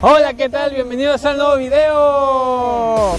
Hola, ¿qué tal? Bienvenidos al nuevo video.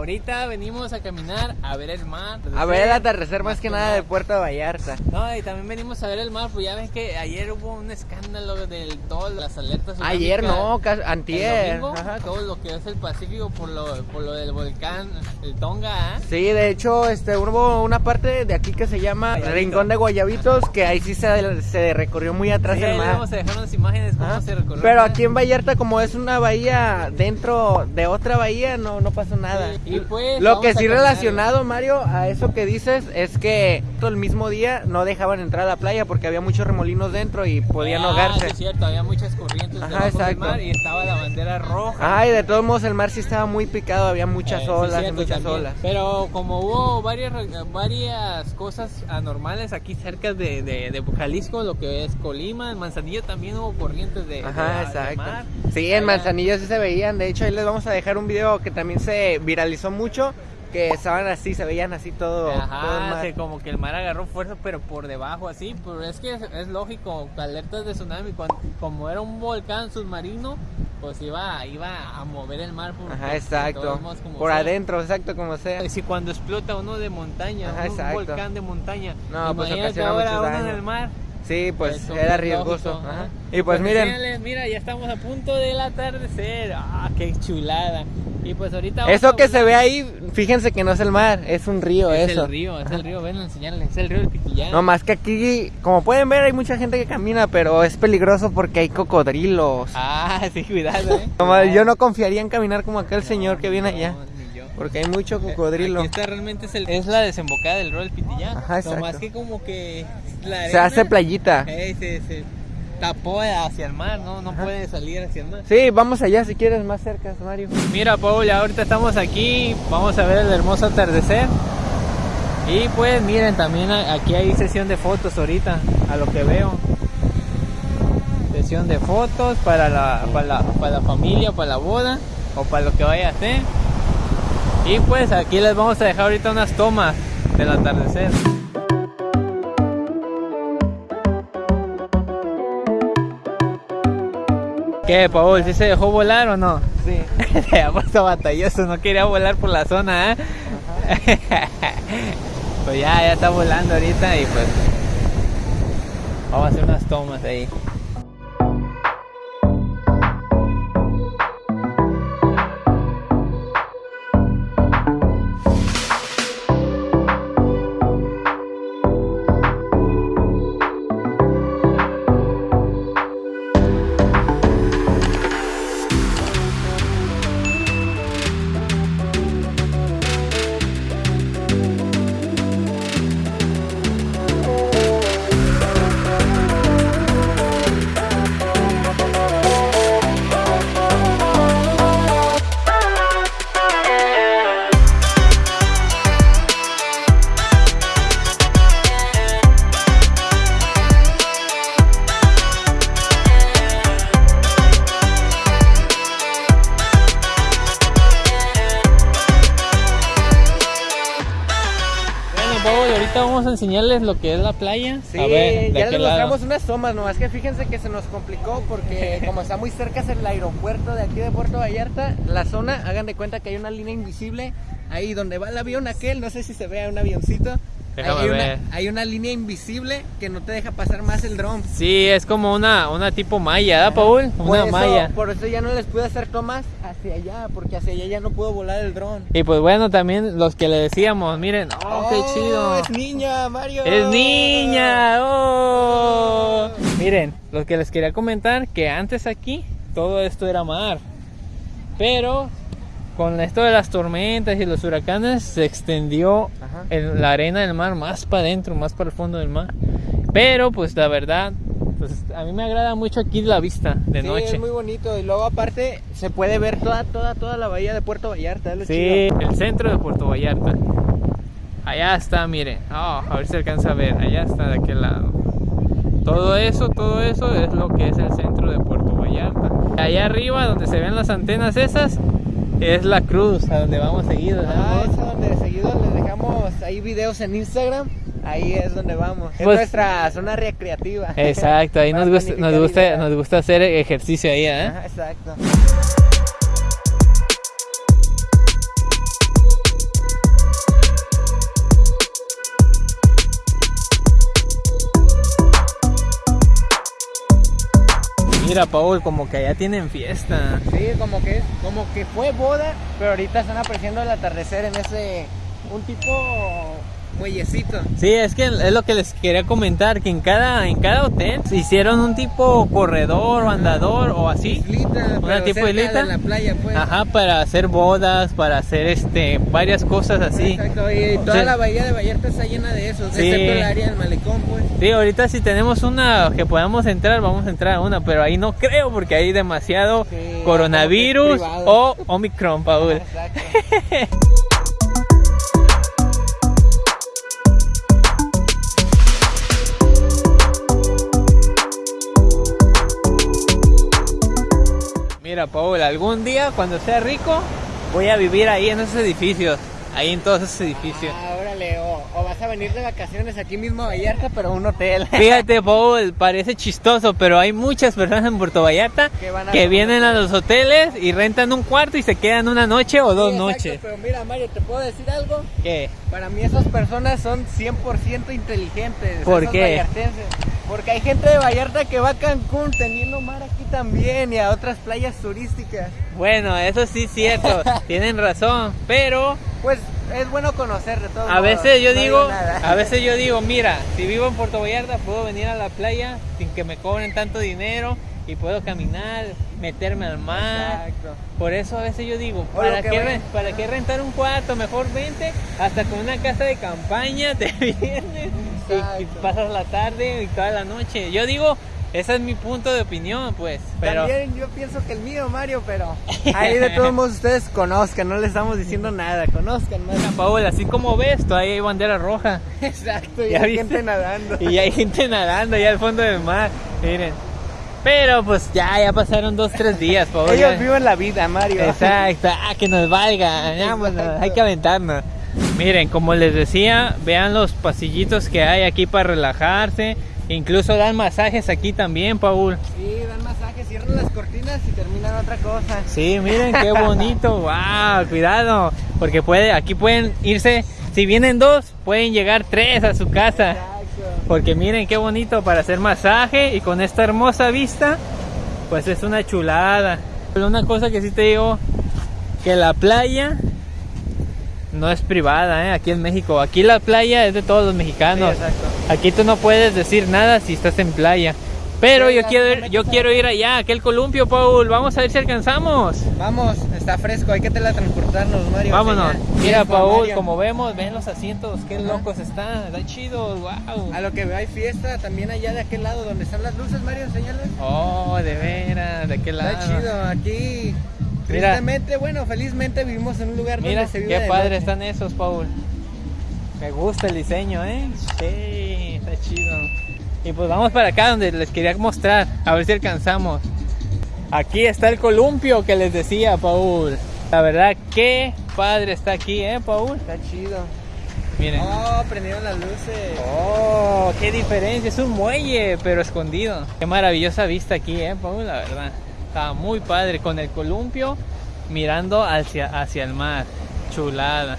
Ahorita venimos a caminar a ver el mar. A ver el atardecer más que nada de Puerto Vallarta. No, y también venimos a ver el mar, pues ya ven que ayer hubo un escándalo del todas las alertas. Ayer no, antier. el domingo, Ajá. todo lo que es el Pacífico por lo, por lo del volcán, el Tonga, ¿eh? Sí, de hecho, este, hubo una parte de aquí que se llama Guayabito. Rincón de Guayabitos, que ahí sí se, se recorrió muy atrás Sí, les mar. vamos a dejar unas imágenes cómo Ajá. se recorrió. Pero el aquí en Vallarta, como es una bahía dentro de otra bahía, no, no pasó nada. Sí, y pues, Lo que sí relacionado, Mario, a eso que dices, es que todo el mismo día no dejaban entrar a la playa porque había muchos remolinos dentro y podían Ah, ahogarse. sí, es cierto, había muchas corrientes Ajá, debajo del exacto. mar y estaba la bandera roja. Ay, de todos modos el mar sí estaba muy picado, había muchas Eh, sí, olas, cierto, muchas también. olas. Pero como hubo varias, varias cosas anormales aquí cerca de, de, de Jalisco, lo que es Colima, en Manzanillo también hubo corrientes de, Ajá, de- exacto. mar. Sí, en Manzanillo sí se veían. De hecho, ahí les vamos a dejar un video que también se viralizó mucho. Que estaban así, se veían así todo. todo el Ajá, mar. sí, como que el mar agarró fuerza, pero por debajo así. Pero es que es, es lógico, alertas de tsunami, cuando- como era un volcán submarino, pues iba, iba a mover el mar por, Ajá, exacto. como Por sea. adentro, exacto, como sea. Si cuando explota uno de montaña, Ajá, un exacto. volcán de montaña, No, pues ocasiona ahora muchos uno en el mar. Sí, pues Eso era es riesgoso. lógico, ajá. Y pues miren, enséñales, mira, ya estamos a punto del atardecer. Ah, qué chulada. Y pues ahorita vamos eso que se ve ahí, fíjense que no es el mar, es un río es eso. el río, es el río, ven a enseñarles, es el río del Pitillán. No más que aquí, como pueden ver, hay mucha gente que camina, pero es peligroso porque hay cocodrilos. Ah, sí, cuidado, eh. Como yo no confiaría en caminar como aquel señor que viene allá, No, ni yo. porque hay mucho cocodrilo. Aquí está realmente es, el- es la desembocada del río del Pitillán. Ajá, exacto. No más que como que la Se hace playita. eh, se, se tapó hacia el mar, no, no Ajá. puede salir hacia el mar. Sí, vamos allá si quieres más cerca, Mario. Mira, Paul, ya ahorita estamos aquí, vamos a ver el hermoso atardecer. Y pues miren, también aquí hay sesión de fotos ahorita, a lo que veo. Sesión de fotos para la, para la, para la familia, para la boda o para lo que vaya a hacer. Y pues aquí les vamos a dejar ahorita unas tomas del atardecer. ¿Qué, Paul? ¿Sí se dejó volar o no? Sí. Se ha puesto batalloso, no quería volar por la zona, ¿eh? pues ya, ya está volando ahorita y pues vamos a hacer unas tomas ahí. Enseñarles lo que es la playa. Sí, a ver, ¿de ya les mostramos unas tomas, nomás que fíjense que se nos complicó porque como está muy cerca es el aeropuerto de aquí de Puerto Vallarta, la zona, hagan de cuenta que hay una línea invisible ahí donde va el avión aquel, no sé si se vea un avioncito. Déjame hay, ver. Una, hay una línea invisible que no te deja pasar más el dron. Sí, es como una, una tipo malla, ¿verdad, Paul? Por Una eso- malla. Por eso ya no les pude hacer tomas hacia allá, porque hacia allá ya no puedo volar el dron. Y pues bueno, también los que le decíamos, miren, oh, qué chido. Es niña, Mario. ¡Es niña! ¡Oh! Miren, lo que les quería comentar, que antes aquí todo esto era mar. Pero con esto de las tormentas y los huracanes se extendió el- la arena del mar más para adentro, más para el fondo del mar. Pero pues la verdad, pues a mí me agrada mucho aquí la vista de sí, noche. es muy bonito y luego aparte se puede ver toda toda toda la bahía de Puerto Vallarta, es Sí, chido. el centro de Puerto Vallarta. Allá está, miren. Oh, a ver si alcanza a ver. Allá está de aquel lado. Todo eso, todo eso es lo que es el centro de Puerto Vallarta. Allá arriba, donde se ven las antenas esas, es la cruz, a donde vamos seguidos. Ah, ¿no? es a donde seguido les dejamos ahí videos en Instagram, ahí es donde vamos. Es Pues- nuestra zona recreativa. Exacto, ahí nos gusta, nos gusta, nos gusta hacer ejercicio ahí, ¿eh? Ajá, exacto. Mira, Paul, como que allá tienen fiesta. Sí, como que como que fue boda, pero ahorita están apreciando el atardecer en ese un tipo muellecito. Sí, es que es lo que les quería comentar, que en cada, en cada hotel se hicieron un tipo corredor o andador o así. Islita, Una tipo islita. la playa, pues. Ajá, para hacer bodas, para hacer este varias cosas así. Exacto, y toda sea- la bahía de Vallarta está llena de esos, Sí. excepto el área del malecón, pues. Sí, ahorita si tenemos una que podamos entrar, vamos a entrar a una, pero ahí no creo porque hay demasiado Sí, coronavirus o. Omicron, Paul. Exacto. Mira, Paul, algún día cuando sea rico voy a vivir ahí en esos edificios, ahí en todos esos edificios. Ah, o, o vas a venir de vacaciones aquí mismo a Vallarta, pero a un hotel. Fíjate, Paul, parece chistoso, pero hay muchas personas en Puerto Vallarta Que a vienen a los hoteles y rentan un cuarto y se quedan una noche o dos exacto, noches. Pero mira, Mario, ¿te puedo decir algo? ¿Qué? Para mí esas personas son 100% inteligentes. ¿Por esos qué? Porque hay gente de Vallarta que va a Cancún teniendo mar aquí también y a otras playas turísticas. Bueno, eso sí es cierto, tienen razón, pero Pues es bueno conocer de todo. a veces yo digo, a veces yo digo, mira, si vivo en Puerto Vallarta puedo venir a la playa sin que me cobren tanto dinero y puedo caminar, meterme al mar. Exacto. Por eso a veces yo digo, ¿para qué, re- ¿para qué rentar un cuarto? Mejor vente hasta con una casa de campaña, te vienes y- pasas la tarde y toda la noche. Yo digo, ese es mi punto de opinión, pues. Pero También yo pienso que el mío, Mario, pero ahí de todos modos ustedes conozcan, no les estamos diciendo nada, conozcan más. Paola, así como ves, todavía hay bandera roja. Exacto, y ¿Ya hay viste? gente nadando. Y hay gente nadando allá al fondo del mar. Miren. Pero pues ya, ya pasaron dos, tres días, Paola. Ellos viven la vida, Mario. Exacto, ah, que nos valga, vámonos, Exacto. hay que aventarnos. Miren, como les decía, vean los pasillitos que hay aquí para relajarse. Incluso dan masajes aquí también, Paul. Sí, dan masajes, cierran las cortinas y terminan otra cosa. Sí, miren qué bonito, wow, cuidado, porque puede, aquí pueden irse, si vienen dos, pueden llegar tres a su casa. Exacto. Porque miren qué bonito para hacer masaje y con esta hermosa vista, pues es una chulada. Pero una cosa que sí te digo, que la playa no es privada, ¿eh? aquí en México. Aquí la playa es de todos los mexicanos. Sí. Aquí tú no puedes decir nada si estás en playa. Pero Sí, yo quiero, ir- yo quiero ir allá, aquel columpio, Paul. Vamos a ver si alcanzamos. Vamos, está fresco, hay que teletransportarnos, Mario. Vámonos. Mira, Paul, Mario. como vemos, ven los asientos, qué Ajá. locos están. Está chido, wow. A lo que veo hay fiesta también allá de aquel lado donde están las luces, Mario, enséñales. Oh, de veras, de qué lado. Está chido, aquí. Tristemente, bueno, felizmente vivimos en un lugar Mira, donde se vive qué de padre noche. están esos, Paul. Me gusta el diseño, ¿eh? Sí, está chido. Y pues vamos para acá donde les quería mostrar, a ver si alcanzamos. Aquí está el columpio que les decía, Paul. La verdad, qué padre está aquí, ¿eh, Paul? Está chido. Miren. Oh, prendieron las luces. Oh, qué diferencia, es un muelle, pero escondido. Qué maravillosa vista aquí, eh, Paul, la verdad. Está muy padre con el columpio mirando hacia, hacia el mar. Chulada.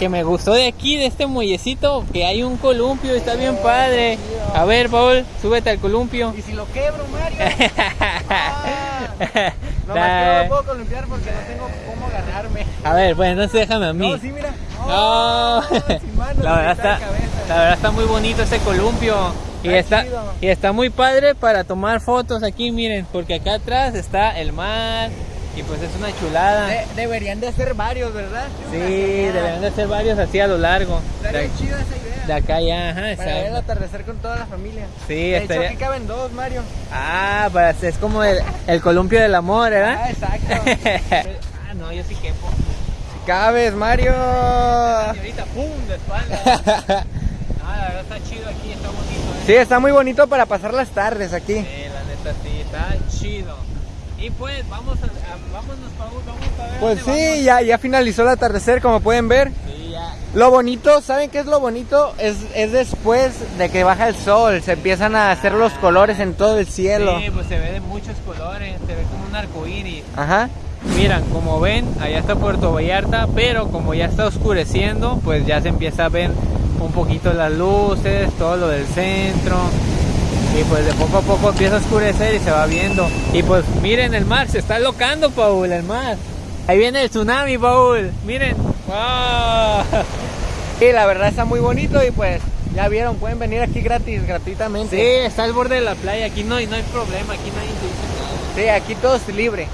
Que me gustó de aquí, de este muellecito, que hay un columpio, está bien padre. A ver, Paul, súbete al columpio. ¿Y si lo quebro, Mario? Ah, no puedo columpiar porque no tengo cómo agarrarme. A ver, pues entonces déjame a mí. No, sí, mira. Oh, manos, la, verdad está, la verdad está muy bonito ese columpio. Y Está y está muy padre para tomar fotos aquí, miren, porque acá atrás está el mar y pues es una chulada. De- deberían de hacer varios, ¿verdad? Sí, deberían de ser varios así a lo largo. Estaría De, chida esa idea. De acá ya, ajá, Para ver el atardecer con toda la familia. Sí, de estaría- hecho, aquí caben dos, Mario. Ah, pues es como el, el columpio del amor, ¿verdad? Ah, exacto. ah, no, yo sí quepo. Si cabes, Mario. Ahorita, ¡pum! de espalda. Ah, la verdad está chido aquí, está bonito, ¿eh? Sí, está muy bonito para pasar las tardes aquí. Sí, la neta sí, está chido. Y pues, vamos a, a- vámonos, Paul, vamos a ver. Pues sí, vamos. ya, ya finalizó el atardecer, como pueden ver. Sí, ya. Lo bonito, ¿saben qué es lo bonito? Es, es después de que baja el sol, se empiezan a hacer los colores en todo el cielo. Sí, pues se ve de muchos colores, se ve como un arco iris. Ajá. Miran, como ven, allá está Puerto Vallarta, pero como ya está oscureciendo, pues ya se empieza a ver un poquito las luces, todo lo del centro. Y pues de poco a poco empieza a oscurecer y se va viendo. Y pues miren el mar, se está locando, Paul, el mar. Ahí viene el tsunami, Paul. Miren. ¡Wow! Sí, la verdad está muy bonito y pues ya vieron, pueden venir aquí gratis, gratuitamente. Sí, está al borde de la playa. Aquí no hay, no hay problema, aquí nadie te dice nada. Sí, aquí todo es libre.